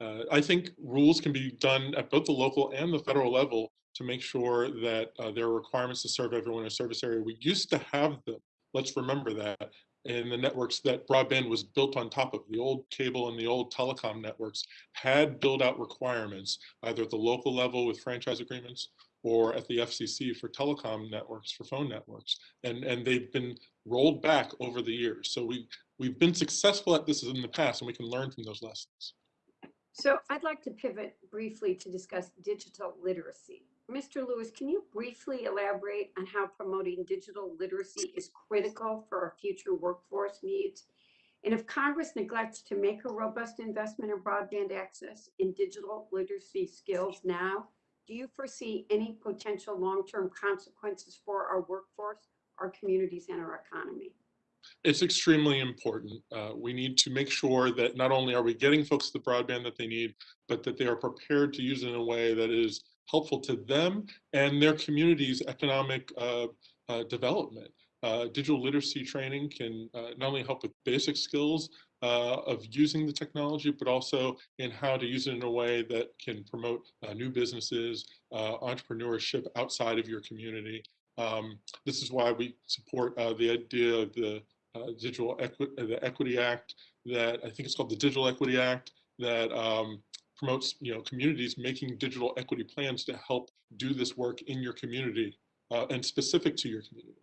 uh, I think rules can be done at both the local and the federal level to make sure that uh, there are requirements to serve everyone in a service area. We used to have them. Let's remember that in the networks that broadband was built on top of. The old cable and the old telecom networks had build out requirements, either at the local level with franchise agreements or at the FCC for telecom networks, for phone networks. And, and they've been rolled back over the years. So we, we've been successful at this in the past and we can learn from those lessons. So I'd like to pivot briefly to discuss digital literacy. Mr. Lewis, can you briefly elaborate on how promoting digital literacy is critical for our future workforce needs? And if Congress neglects to make a robust investment in broadband access in digital literacy skills now, do you foresee any potential long-term consequences for our workforce, our communities, and our economy? It's extremely important. Uh, we need to make sure that not only are we getting folks the broadband that they need, but that they are prepared to use it in a way that is helpful to them and their community's economic uh, uh, development. Uh, digital literacy training can uh, not only help with basic skills uh, of using the technology, but also in how to use it in a way that can promote new businesses, entrepreneurship outside of your community. Um, this is why we support the idea of the Digital Equi the Equity Act that I think it's called the Digital Equity Act that um, promotes you know communities making digital equity plans to help do this work in your community uh, and specific to your community.